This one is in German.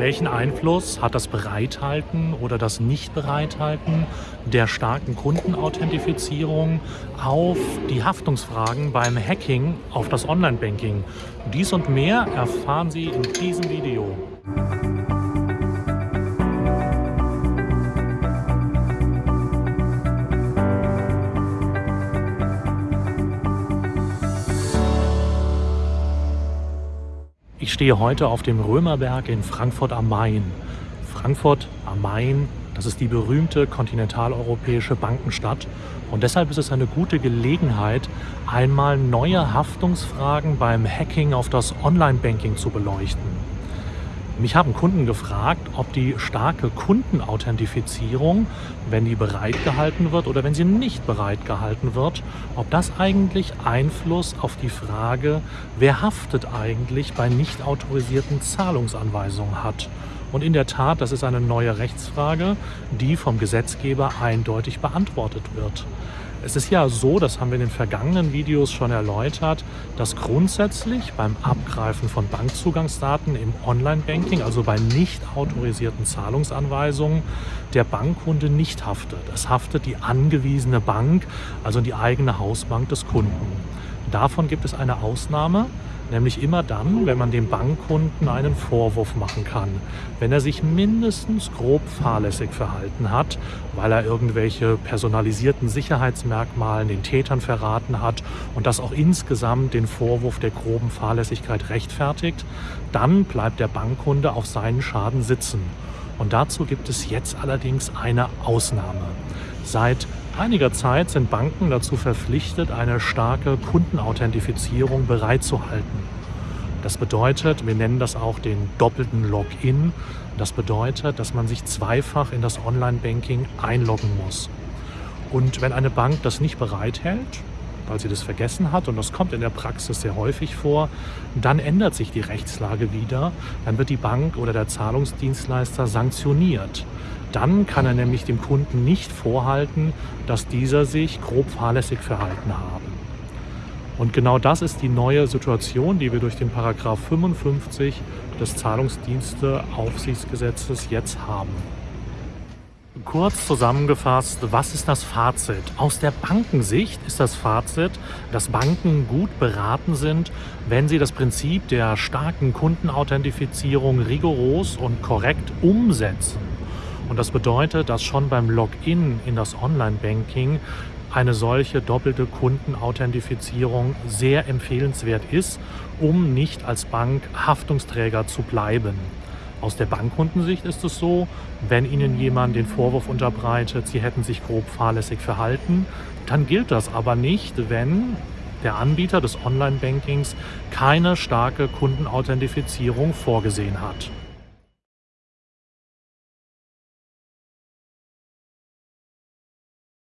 Welchen Einfluss hat das Bereithalten oder das Nicht-Bereithalten der starken Kundenauthentifizierung auf die Haftungsfragen beim Hacking auf das Online-Banking? Dies und mehr erfahren Sie in diesem Video. Ich stehe heute auf dem Römerberg in Frankfurt am Main. Frankfurt am Main, das ist die berühmte kontinentaleuropäische Bankenstadt und deshalb ist es eine gute Gelegenheit, einmal neue Haftungsfragen beim Hacking auf das Online-Banking zu beleuchten. Mich haben Kunden gefragt, ob die starke Kundenauthentifizierung, wenn die bereitgehalten wird oder wenn sie nicht bereitgehalten wird, ob das eigentlich Einfluss auf die Frage, wer haftet eigentlich bei nicht autorisierten Zahlungsanweisungen hat. Und in der Tat, das ist eine neue Rechtsfrage, die vom Gesetzgeber eindeutig beantwortet wird. Es ist ja so, das haben wir in den vergangenen Videos schon erläutert, dass grundsätzlich beim Abgreifen von Bankzugangsdaten im Online-Banking, also bei nicht autorisierten Zahlungsanweisungen, der Bankkunde nicht haftet. Es haftet die angewiesene Bank, also die eigene Hausbank des Kunden. Davon gibt es eine Ausnahme, Nämlich immer dann, wenn man dem Bankkunden einen Vorwurf machen kann. Wenn er sich mindestens grob fahrlässig verhalten hat, weil er irgendwelche personalisierten Sicherheitsmerkmalen den Tätern verraten hat und das auch insgesamt den Vorwurf der groben Fahrlässigkeit rechtfertigt, dann bleibt der Bankkunde auf seinen Schaden sitzen. Und dazu gibt es jetzt allerdings eine Ausnahme. Seit einiger Zeit sind Banken dazu verpflichtet, eine starke Kundenauthentifizierung bereitzuhalten. Das bedeutet, wir nennen das auch den doppelten Login. Das bedeutet, dass man sich zweifach in das Online-Banking einloggen muss. Und wenn eine Bank das nicht bereithält, weil sie das vergessen hat, und das kommt in der Praxis sehr häufig vor, dann ändert sich die Rechtslage wieder. Dann wird die Bank oder der Zahlungsdienstleister sanktioniert. Dann kann er nämlich dem Kunden nicht vorhalten, dass dieser sich grob fahrlässig verhalten habe. Und genau das ist die neue Situation, die wir durch den Paragraph 55 des Zahlungsdiensteaufsichtsgesetzes jetzt haben. Kurz zusammengefasst, was ist das Fazit? Aus der Bankensicht ist das Fazit, dass Banken gut beraten sind, wenn sie das Prinzip der starken Kundenauthentifizierung rigoros und korrekt umsetzen. Und das bedeutet, dass schon beim Login in das Online-Banking eine solche doppelte Kundenauthentifizierung sehr empfehlenswert ist, um nicht als Bank Haftungsträger zu bleiben. Aus der Bankkundensicht ist es so, wenn Ihnen jemand den Vorwurf unterbreitet, Sie hätten sich grob fahrlässig verhalten, dann gilt das aber nicht, wenn der Anbieter des Online-Bankings keine starke Kundenauthentifizierung vorgesehen hat.